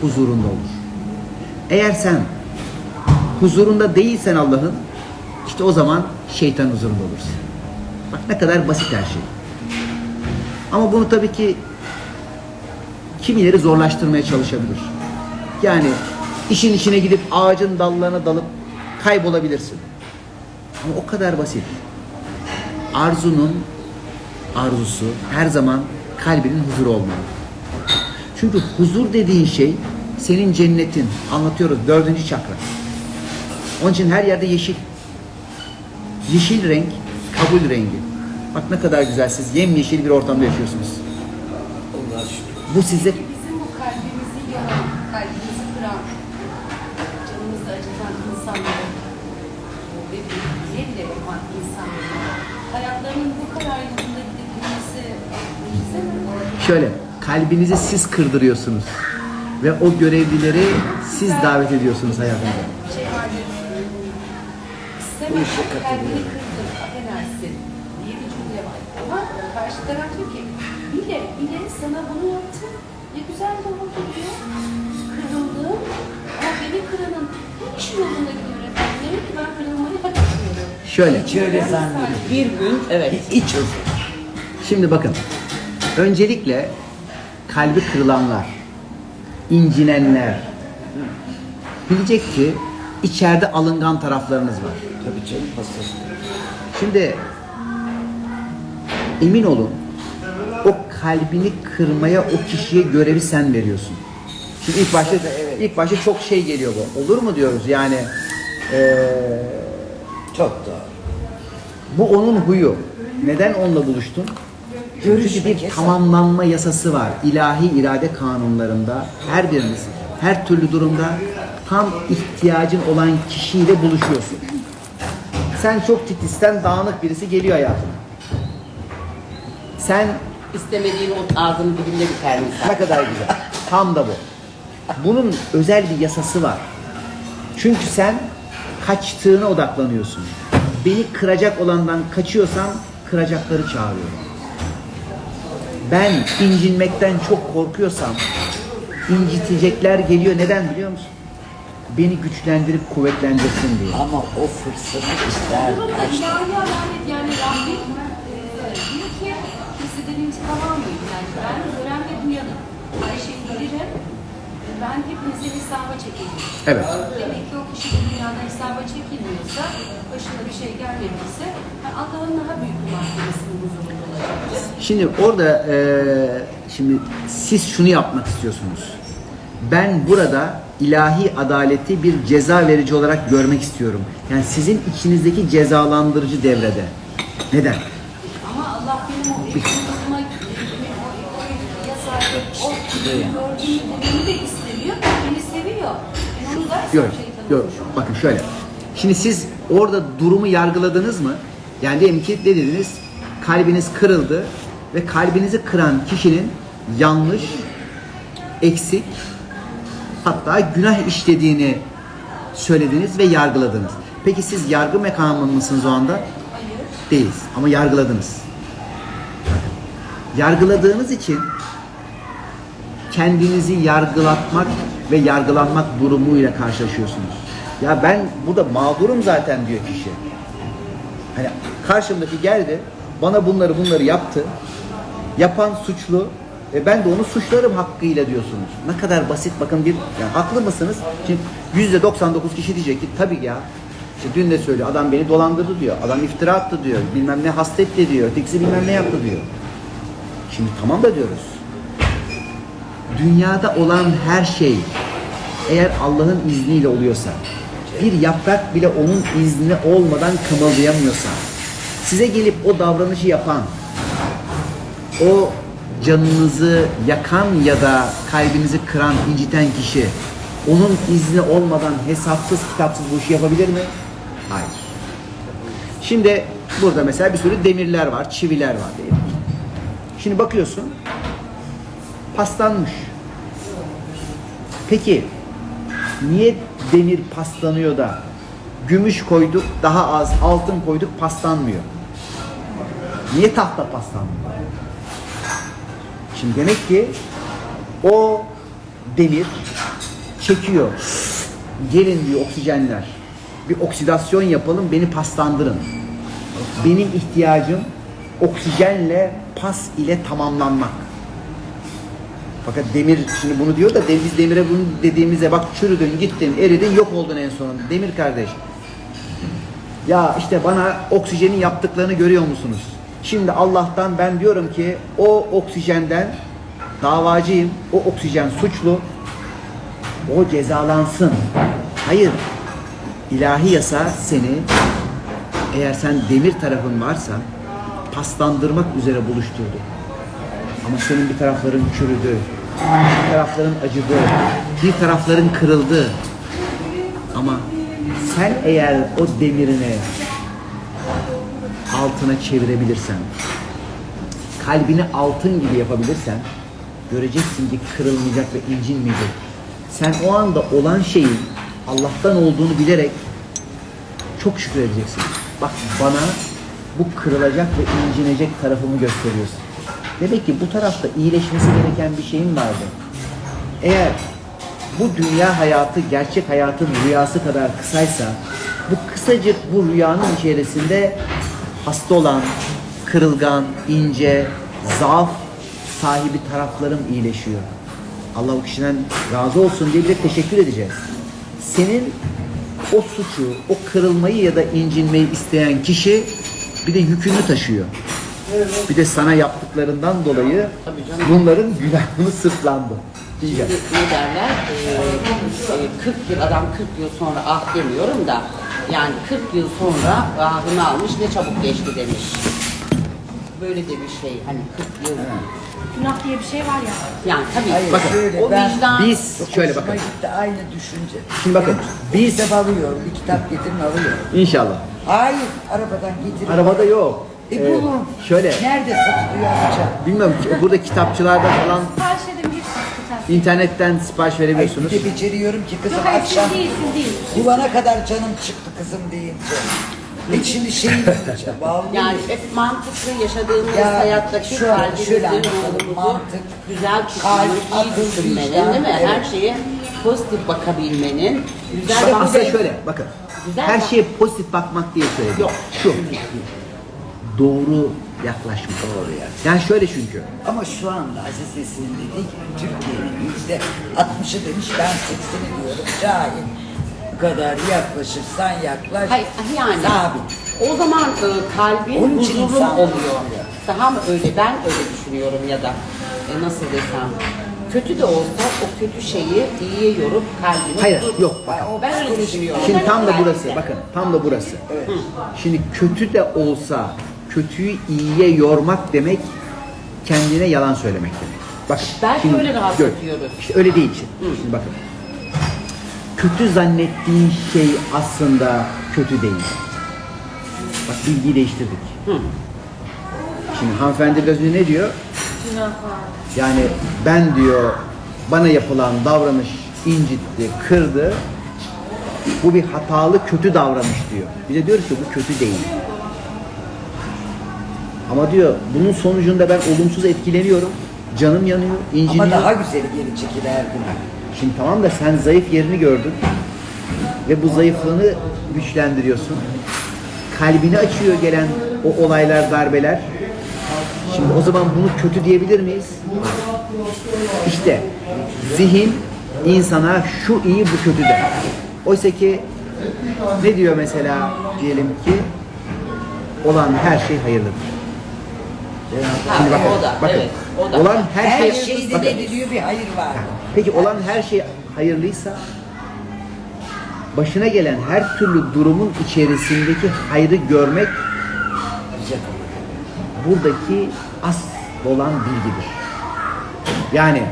huzurunda olur. Eğer sen huzurunda değilsen Allah'ın işte o zaman şeytan huzurunda olursun. Bak ne kadar basit her şey. Ama bunu tabii ki kimileri zorlaştırmaya çalışabilir. Yani işin içine gidip ağacın dallarına dalıp kaybolabilirsin. Ama o kadar basit. Arzunun arzusu her zaman kalbinin huzuru olmalı. Çünkü huzur dediğin şey senin cennetin. Anlatıyoruz dördüncü çakra. Onun için her yerde yeşil. Yeşil renk kabul rengi. Bak ne kadar güzel siz yemyeşil bir ortamda yaşıyorsunuz. Allah'a şükür. Bu size Bizim bu kalbimizi yaran, kalbimizi kıran, canımızı acıtan insanları ve bize bile yapan insanları hayatlarının bu kadar yolunda gidebilmesi mucize mi? şöyle kalbinizi siz kırdırıyorsunuz. Ve o görevlileri siz davet ediyorsunuz hayatınıza. Şey vardır, işe kalbini katılıyorum. Taraf diyor ki, bile bile sana bunu yaptım, ne güzel de oldu diyor. Kırıldım ama beni kıranın hiç yolunda gidiyor efendim. Demek ki ben kırılmayı hak etmiyorum. Şöyle. Hiç öyle zannediyorum. Bir gün evet. Hiç özür. Şimdi bakın. Öncelikle kalbi kırılanlar, incinenler bilecek ki içeride alıngan taraflarınız var. Tabii canım hastası. Şimdi emin olun o kalbini kırmaya o kişiye görevi sen veriyorsun. Şimdi ilk başta Evet. ilk başta çok şey geliyor bu. Olur mu diyoruz yani eee, Çok doğru. bu onun huyu. Neden onunla buluştun? Çünkü Görüşmek bir yasak. tamamlanma yasası var. İlahi irade kanunlarında her biriniz her türlü durumda tam ihtiyacın olan kişiyle buluşuyorsun. Sen çok titizten dağınık birisi geliyor hayatına. Sen İstemediğin o ağzının dibinde biter misal. ne kadar güzel. Tam da bu. Bunun özel bir yasası var. Çünkü sen kaçtığına odaklanıyorsun. Beni kıracak olandan kaçıyorsam kıracakları çağırıyorum. Ben incinmekten çok korkuyorsam incitecekler geliyor. Neden biliyor musun? Beni güçlendirip kuvvetlendirsin diye. Ama o fırsatı ister kaçtı. yani Rabbim e, diyor ki kimseden intikam almayın. Yani ben gören ve duyanım. Her şeyi bilirim. E, Ben hepinize hesaba çekeyim. Evet. Demek ki o kişi bu dünyada hesaba çekilmiyorsa, başına bir şey gelmediyse yani Allah'ın daha büyük bir mahkemesinin huzurunda olacaktır. Şimdi orada eee, şimdi siz şunu yapmak istiyorsunuz. Ben burada ilahi adaleti bir ceza verici olarak görmek istiyorum. Yani sizin içinizdeki cezalandırıcı devrede. Neden? Ama Allah benim o, o yasağı, o gördüğümü de istemiyor. Beni seviyor. Onu zaten Yok, şeytan yok. Bakın şöyle. Şimdi siz orada durumu yargıladınız mı? Yani diyelim ki ne dediniz? Kalbiniz kırıldı ve kalbinizi kıran kişinin yanlış, eksik, hatta günah işlediğini söylediniz ve yargıladınız. Peki siz yargı mekanı mısınız o anda? Değiliz ama yargıladınız. Yargıladığınız için kendinizi yargılatmak ve yargılanmak durumuyla karşılaşıyorsunuz. Ya ben burada mağdurum zaten diyor kişi. Hani karşımdaki geldi, bana bunları bunları yaptı. Yapan suçlu ve ben de onu suçlarım hakkıyla diyorsunuz. Ne kadar basit bakın bir yani haklı mısınız? Şimdi yüzde 99 kişi diyecek ki tabii ya. İşte dün de söylüyor adam beni dolandırdı diyor. Adam iftira attı diyor. Bilmem ne hastetti diyor. Ötekisi bilmem ne yaptı diyor. Şimdi tamam da diyoruz dünyada olan her şey eğer Allah'ın izniyle oluyorsa, bir yaprak bile onun izni olmadan kımıldayamıyorsa, size gelip o davranışı yapan, o canınızı yakan ya da kalbinizi kıran, inciten kişi, onun izni olmadan hesapsız kitapsız bu işi yapabilir mi? Hayır. Şimdi burada mesela bir sürü demirler var, çiviler var diyelim. Şimdi bakıyorsun, paslanmış. Peki niye demir paslanıyor da gümüş koyduk daha az, altın koyduk paslanmıyor? Niye tahta paslanmıyor? Şimdi demek ki o demir çekiyor. Gelin diyor oksijenler. Bir oksidasyon yapalım beni paslandırın. Benim ihtiyacım oksijenle pas ile tamamlanmak. Fakat demir şimdi bunu diyor da biz demire bunu dediğimizde bak çürüdün, gittin, eridin, yok oldun en sonunda. Demir kardeş. Ya işte bana oksijeni yaptıklarını görüyor musunuz? Şimdi Allah'tan ben diyorum ki o oksijenden davacıyım. O oksijen suçlu. O cezalansın. Hayır. İlahi yasa seni eğer sen demir tarafın varsa paslandırmak üzere buluşturdu. Ama senin bir tarafların çürüdü, bir tarafların acıdı, bir tarafların kırıldı. Ama sen eğer o demirini altına çevirebilirsen, kalbini altın gibi yapabilirsen, göreceksin ki kırılmayacak ve incinmeyecek. Sen o anda olan şeyin Allah'tan olduğunu bilerek çok şükredeceksin. Bak bana bu kırılacak ve incinecek tarafımı gösteriyorsun. Demek ki bu tarafta iyileşmesi gereken bir şeyin vardı. Eğer bu dünya hayatı gerçek hayatın rüyası kadar kısaysa bu kısa kısacık bu rüyanın içerisinde hasta olan, kırılgan, ince, zaaf sahibi taraflarım iyileşiyor. Allah o kişiden razı olsun diye bir de teşekkür edeceğiz. Senin o suçu, o kırılmayı ya da incinmeyi isteyen kişi bir de yükünü taşıyor. Bir de sana yaptıklarından dolayı bunların günahını sırtlandı. Diyeceğim. Ne derler? Ee, e, 40 yıl adam 40 yıl sonra ah demiyorum da yani 40 yıl sonra ahını almış ne çabuk geçti demiş. Böyle de bir şey hani 40 yıl. Günah diye bir şey var ya. Yani tabii Hayır, Bakın, şöyle o ben vicdan Biz şöyle bakın. gitti aynı düşünce. Şimdi bakın, Bir biz- kitap alıyorum, bir kitap getirin alıyorum. İnşallah. Hayır, arabadan getirin. Arabada yok. E Ee, bulun. şöyle, Nerede satılıyor alacağım? bilmiyorum ki burada kitapçılarda falan Sipariş edebilirsiniz kitap. internetten sipariş Ay, verebiliyorsunuz. bir de beceriyorum ki kızım Yok hayır akşam siz değil siz değil. kulağına kadar canım çıktı kızım deyince. E şimdi şey diyeceğim. Yani hep mantıklı yaşadığımız Ya, hayattaki şu an kalbimizin ruhumuzu mantık, güzel kalp, tutmanın, iyi akıl, düşünmenin vicdan, değil mi? evet. Her şeye pozitif bakabilmenin, güzel İşte aslında şöyle bakın. Güzel her bak- şeye pozitif bakmak diye söyledim. Yok. Şu. Doğru yaklaşmak. Doğru ya. Yani şöyle çünkü. Ama şu anda Aziz Nesin'in dediği gibi Türkiye'nin yüzde 60'ı demiş ben 80'i diyorum cahil. Bu kadar yaklaşırsan yaklaş. Hayır yani Sabit. o zaman e, kalbin Onun için huzurun insan oluyor. oluyor. Daha mı öyle ben öyle düşünüyorum ya da e, nasıl desem kötü de olsa o kötü şeyi iyiye yorup kalbini Hayır huzur- yok. Ben o Ben öyle düşünüyorum. Şimdi tam da burası. Bakın tam da burası. Şimdi kötü de olsa kötüyü iyiye yormak demek kendine yalan söylemek demek. Bak. Belki şimdi öyle rahat gör. ediyoruz. İşte öyle değil şimdi. Şimdi bakın. Kötü zannettiğin şey aslında kötü değil. Bak bilgiyi değiştirdik. Şimdi hanımefendi biraz önce ne diyor? Yani ben diyor bana yapılan davranış incitti, kırdı. Bu bir hatalı, kötü davranış diyor. Bize diyor ki bu kötü değil. Ama diyor bunun sonucunda ben olumsuz etkileniyorum. Canım yanıyor, inciniyor. Ama daha güzeli her gün. Şimdi tamam da sen zayıf yerini gördün ve bu zayıflığını güçlendiriyorsun. Kalbini açıyor gelen o olaylar, darbeler. Şimdi o zaman bunu kötü diyebilir miyiz? İşte zihin insana şu iyi bu kötü der. Oysa ki ne diyor mesela diyelim ki olan her şey hayırlıdır. Ha, Şimdi bakın, o da, bakın. evet, o da. Olan her, Her, şey, şeyde bakın. ne diliyor bir hayır var. Peki olan her şey hayırlıysa başına gelen her türlü durumun içerisindeki hayrı görmek buradaki asıl olan bilgidir. Yani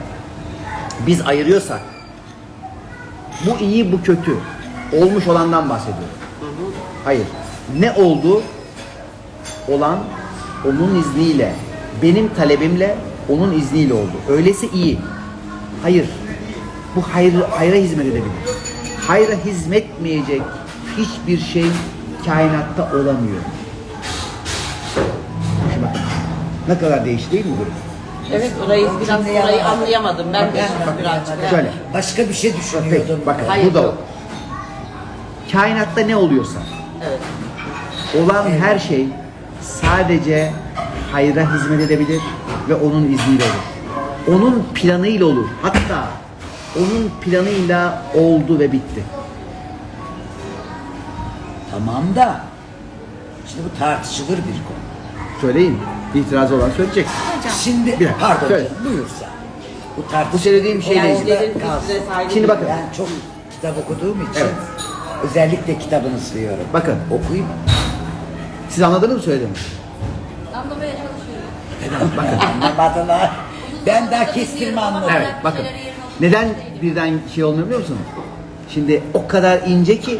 biz ayırıyorsak bu iyi bu kötü olmuş olandan bahsediyorum. Hayır. Ne oldu? Olan onun izniyle, benim talebimle onun izniyle oldu. Öyleyse iyi. Hayır. Bu hayır, hayra hizmet edebilir. Hayra hizmetmeyecek hiçbir şey kainatta olamıyor. Şimdi bakın. Ne kadar değişti değil mi durum? Evet orayı biraz orayı anlayamadım. Ben de birazcık. Şöyle. Başka bir şey Peki, düşünüyordum. bakın Hayır, bu da yok. Kainatta ne oluyorsa, Evet. olan her şey sadece hayra hizmet edebilir ve onun izniyle olur. Onun planıyla olur. Hatta onun planıyla oldu ve bitti. Tamam da şimdi bu tartışılır bir konu. Söyleyin. İtirazı olan söyleyecek. Şimdi Bir dakika, pardon söyle. buyursa. Bu tartışılır. Söylediğim şey Yani değil. Şimdi bakın. Ben çok kitap okuduğum için Evet. özellikle kitabını istiyorum. Bakın. Okuyayım. Siz anladınız mı söylediğimi? Anlamaya çalışıyorum. Bakın. Anlamadılar. Ben daha kestirme anladım. Evet bakın. Neden birden şey olmuyor biliyor musunuz? Şimdi o kadar ince ki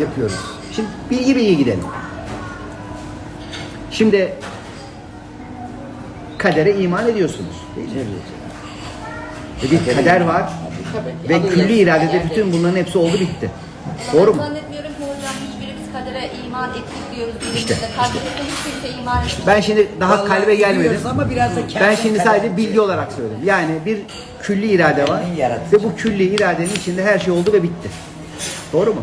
yapıyoruz. Şimdi bilgi bilgi gidelim. Şimdi kadere iman ediyorsunuz. Değil mi? E bir kader var ve külli iradede bütün bunların hepsi oldu bitti. Doğru mu? Zannetmiyorum ki hocam hiçbirimiz kadere iman ettik diyoruz. İşte, İşte, Kalbimizde iman etmiyor. Ben şimdi daha Vallahi kalbe gelmedim. Ama biraz da Ben şimdi sadece bilgi olarak söyledim. Yani bir külli irade var ve bu külli iradenin içinde her şey oldu ve bitti. Doğru mu?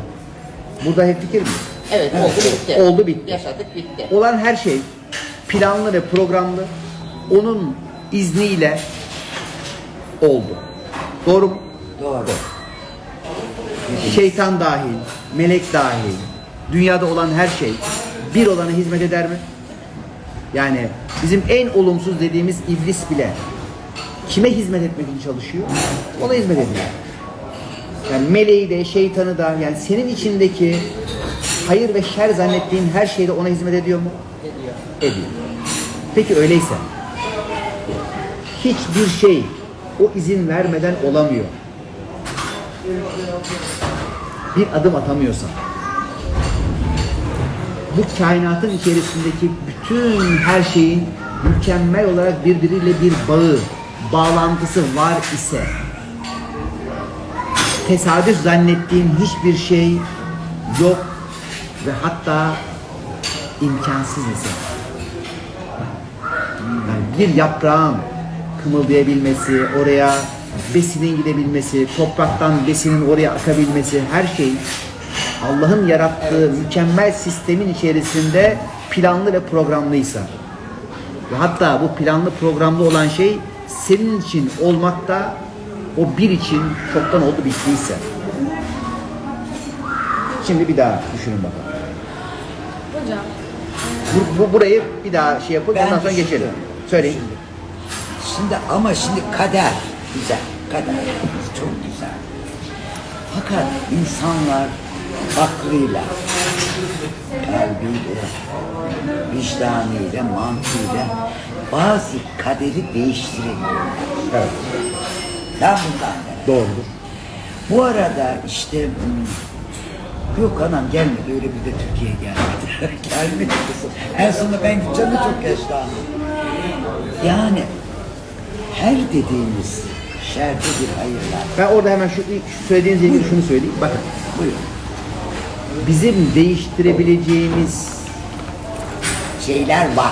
Burada hep fikir mi? Evet, oldu bitti. Oldu bitti. Yaşadık bitti. Olan her şey planlı ve programlı. Onun izniyle oldu. Doğru mu? Doğru. Şeytan dahil, melek dahil, dünyada olan her şey bir olana hizmet eder mi? Yani bizim en olumsuz dediğimiz iblis bile kime hizmet etmek için çalışıyor? Ona hizmet ediyor. Yani meleği de, şeytanı da, yani senin içindeki hayır ve şer zannettiğin her şeyde ona hizmet ediyor mu? Ediyor. Ediyor. Peki öyleyse hiçbir şey o izin vermeden olamıyor. Bir adım atamıyorsan bu kainatın içerisindeki bütün her şeyin mükemmel olarak birbiriyle bir bağı, bağlantısı var ise tesadüf zannettiğin hiçbir şey yok ve hatta imkansız ise. Yani bir yaprağın kımıldayabilmesi, oraya besinin gidebilmesi, topraktan besinin oraya akabilmesi, her şey Allah'ın yarattığı mükemmel sistemin içerisinde planlı ve programlıysa ve hatta bu planlı programlı olan şey senin için olmakta o bir için çoktan oldu bittiyse. Şimdi bir daha düşünün bakalım. Hocam Bu, bu- burayı bir daha şey yapıp Ben ondan sonra geçelim. Söyleyin. Şimdi ama şimdi kader güzel. Kader çok güzel. Fakat insanlar aklıyla, kalbiyle, vicdanıyla, mantığıyla bazı kaderi değiştirebiliyorlar. Evet. Ben bundan. Doğrudur. Bu arada işte yok anam gelmedi öyle bir de Türkiye'ye gelmedi. gelmedi kızım. En sonunda ben gideceğim de çok yaşlandım. Yani her dediğimiz şerde bir hayır var. Ben orada hemen şu, şu söylediğiniz ilgili şunu söyleyeyim. Bakın. Buyurun. Bizim değiştirebileceğimiz Şeyler var.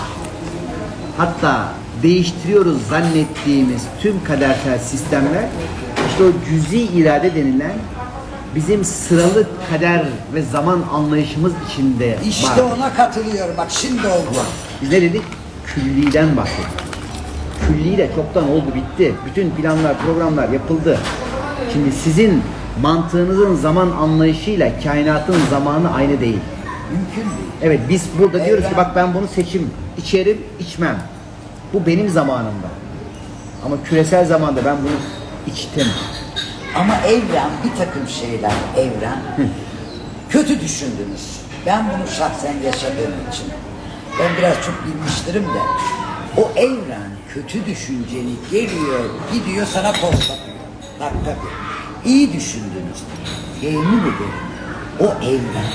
hatta değiştiriyoruz zannettiğimiz tüm kadersel sistemler işte o cüzi irade denilen bizim sıralı kader ve zaman anlayışımız içinde İşte var. ona katılıyorum. Bak şimdi oldu. Biz ne dedik? Külliden bahsettik. Külliyle çoktan oldu bitti. Bütün planlar, programlar yapıldı. Şimdi sizin mantığınızın zaman anlayışıyla kainatın zamanı aynı değil. Mümkün değil. Evet biz burada diyoruz ki Evren- bak ben bunu seçim, içerim, içmem. Bu benim zamanımda. Ama küresel zamanda ben bunu içtim. Ama evren bir takım şeyler evren kötü düşündünüz. Ben bunu şahsen yaşadığım için ben biraz çok bilmiştirim de o evren kötü düşünceni geliyor gidiyor sana postlatıyor. Dakika bir. İyi düşündünüz. Yemin ederim o evren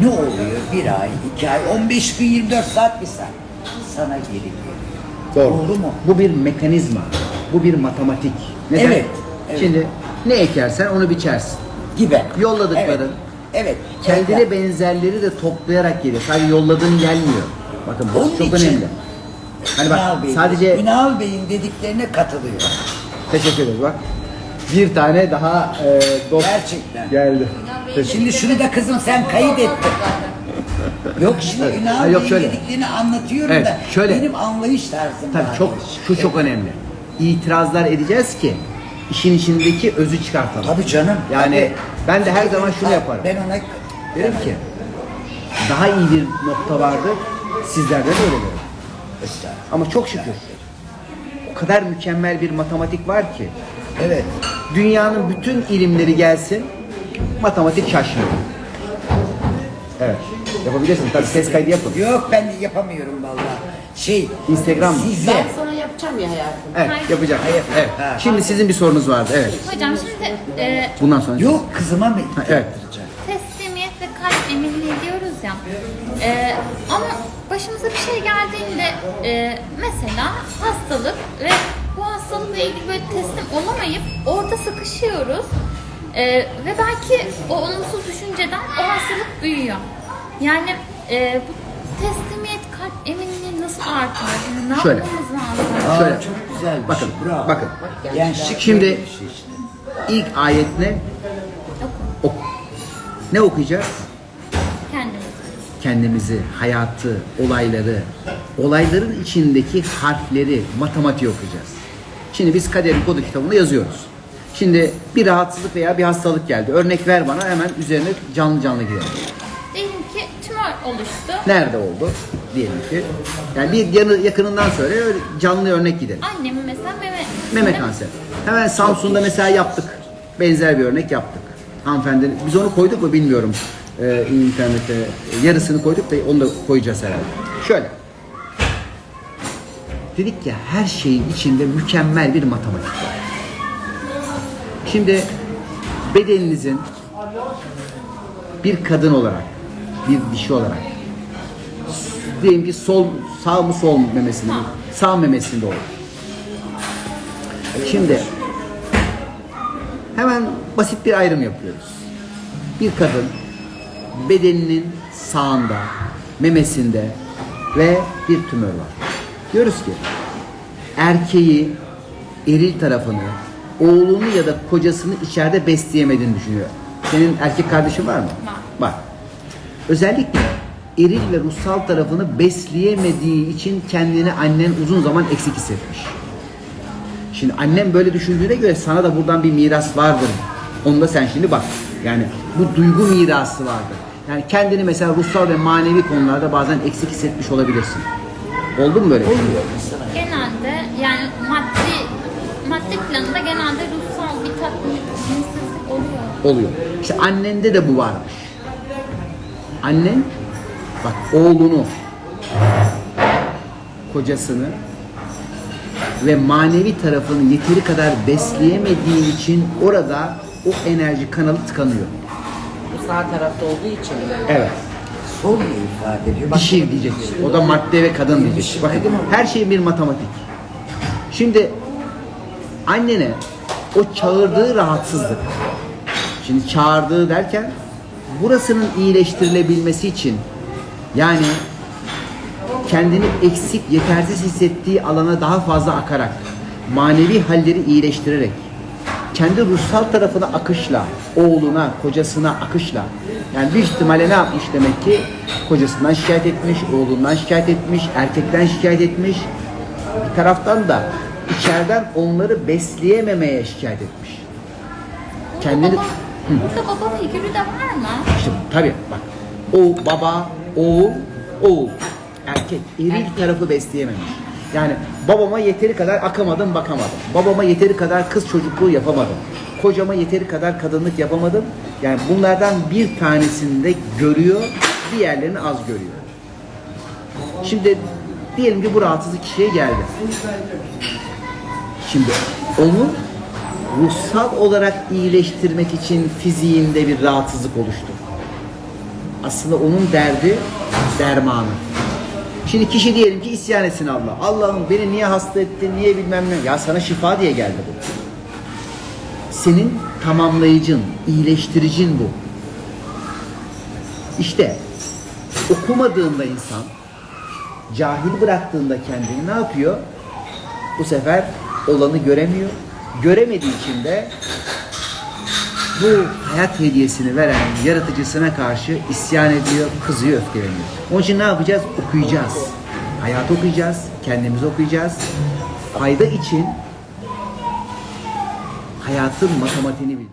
ne oluyor bir ay, iki ay, 15 gün, 24 saat bir saat sana geri geliyor. Doğru mu? Bu bir mekanizma. Bu bir matematik. Evet, evet. Şimdi ne ekersen onu biçersin. Gibi. Yolladıkların Evet. evet. Kendine evren. benzerleri de toplayarak geliyor. Sadece yolladığın gelmiyor. Bakın bu Onun çok için- önemli. Hani bak Ünal Bey'in, sadece Ünal Bey'in dediklerine katılıyor. teşekkür ederiz bak. Bir tane daha e, dost Gerçekten. geldi. Şimdi şunu da kızım sen kayıt ettin. Yok şimdi Evet. Ünal Ha, yok, Bey'in şöyle. dediklerini anlatıyorum Evet, da şöyle. benim anlayış tarzım Tabii çok şu çok önemli. İtirazlar edeceğiz ki işin içindeki özü çıkartalım. Tabii canım. Yani ben de her zaman şunu Ha, yaparım. Ben ona Derim ki daha iyi bir nokta vardır. Sizlerden öyle derim. Estağfurullah. Ama çok şükür o kadar mükemmel bir matematik var ki Evet. dünyanın bütün ilimleri gelsin matematik şaşmıyor. Evet. Yapabilirsin. Tabii ses kaydı yapın. Yok ben yapamıyorum vallahi. Şey. Instagram mı? Size. Ben sana yapacağım ya hayatım. Evet, yapacak. Hayır. Evet. Ha. Şimdi sizin bir sorunuz vardı. Evet. Hocam şimdi e, Bundan sonra. Yok kızıma mı? Ha, evet. teslimiyet ve kalp eminliği diyoruz ya. E, ama başımıza bir şey geldiğinde e, mesela hastalık ve hastalıkla ilgili böyle teslim olamayıp orada sıkışıyoruz. E, ve belki o olumsuz düşünceden o hastalık büyüyor. Yani e, bu teslimiyet kalp eminliği nasıl artar? Yani ne Şöyle. yapmamız lazım? Aa, Şöyle. çok güzel. bir Bakın, şey, Bravo. bakın. Gençlik Şimdi- böyle bir şey işte. İlk ayet ne? Oku. Ok. Ne okuyacağız? Kendimiz. kendimizi, hayatı, olayları, olayların içindeki harfleri, matematiği okuyacağız. Şimdi biz kaderin kodu kitabında yazıyoruz. Şimdi bir rahatsızlık veya bir hastalık geldi. Örnek ver bana hemen üzerine canlı canlı gidelim. Diyelim ki tümör oluştu. Nerede oldu? Diyelim ki. Yani bir yanı, yakınından söyle öyle canlı örnek gidelim. Annemin mesela meme, Meme kanseri. Hemen Samsun'da mesela yaptık. Benzer bir örnek yaptık. Hanımefendi biz onu koyduk mu bilmiyorum. Ee, internete yarısını koyduk da onu da koyacağız herhalde. Şöyle. Dedik ya her şeyin içinde mükemmel bir matematik var. Şimdi bedeninizin bir kadın olarak, bir dişi olarak diyelim ki sol sağ mı sol memesinde mi? Sağ memesinde olur. Şimdi hemen basit bir ayrım yapıyoruz. Bir kadın bedeninin sağında, memesinde ve bir tümör var. Diyoruz ki erkeği, eril tarafını, oğlunu ya da kocasını içeride besleyemediğini düşünüyor. Senin erkek kardeşin var mı? Var. Var. Özellikle eril ve ruhsal tarafını besleyemediği için kendini annen uzun zaman eksik hissetmiş. Şimdi annem böyle düşündüğüne göre sana da buradan bir miras vardır. Onu da sen şimdi bak. Yani bu duygu mirası vardır. Yani kendini mesela ruhsal ve manevi konularda bazen eksik hissetmiş olabilirsin. Oldu mu böyle? Oluyor mesela. Genelde yani maddi maddi planında genelde ruhsal bir tatminsizlik oluyor. Oluyor. İşte annende de bu varmış. Annen bak oğlunu, kocasını ve manevi tarafını yeteri kadar besleyemediği için orada o enerji kanalı tıkanıyor. Bu sağ tarafta olduğu için Evet. Sol diye ifade ediyor. Bak, Dişi diyecek. O da madde ve kadın diyecek. Dişi Bakın her şey bir matematik. Şimdi annene o çağırdığı rahatsızlık. Şimdi çağırdığı derken burasının iyileştirilebilmesi için yani kendini eksik, yetersiz hissettiği alana daha fazla akarak, manevi halleri iyileştirerek, kendi ruhsal tarafına akışla, oğluna, kocasına akışla, yani bir ihtimalle ne yapmış demek ki? Kocasından şikayet etmiş, oğlundan şikayet etmiş, erkekten şikayet etmiş. Bir taraftan da içeriden onları besleyememeye şikayet etmiş. Kendini... Baba, burada baba figürü de var mı? İşte tabii bak. O baba, oğul, oğul. Erkek. Eril tarafı besleyememiş. Yani babama yeteri kadar akamadım bakamadım. Babama yeteri kadar kız çocukluğu yapamadım. Kocama yeteri kadar kadınlık yapamadım. Yani bunlardan bir tanesini de görüyor, diğerlerini az görüyor. Şimdi diyelim ki bu rahatsızlık kişiye geldi. Şimdi onu ruhsal olarak iyileştirmek için fiziğinde bir rahatsızlık oluştu. Aslında onun derdi dermanı. Şimdi kişi diyelim ki isyan etsin Allah. Allah'ım beni niye hasta ettin, niye bilmem ne. Ya sana şifa diye geldi bu. Senin tamamlayıcın, iyileştiricin bu. İşte okumadığında insan, cahil bıraktığında kendini ne yapıyor? Bu sefer olanı göremiyor. Göremediği için de bu hayat hediyesini veren yaratıcısına karşı isyan ediyor, kızıyor, öfkeleniyor. Onun için ne yapacağız? Okuyacağız. Hayatı okuyacağız, kendimizi okuyacağız. Fayda için hayatın matematiğini bileceğiz.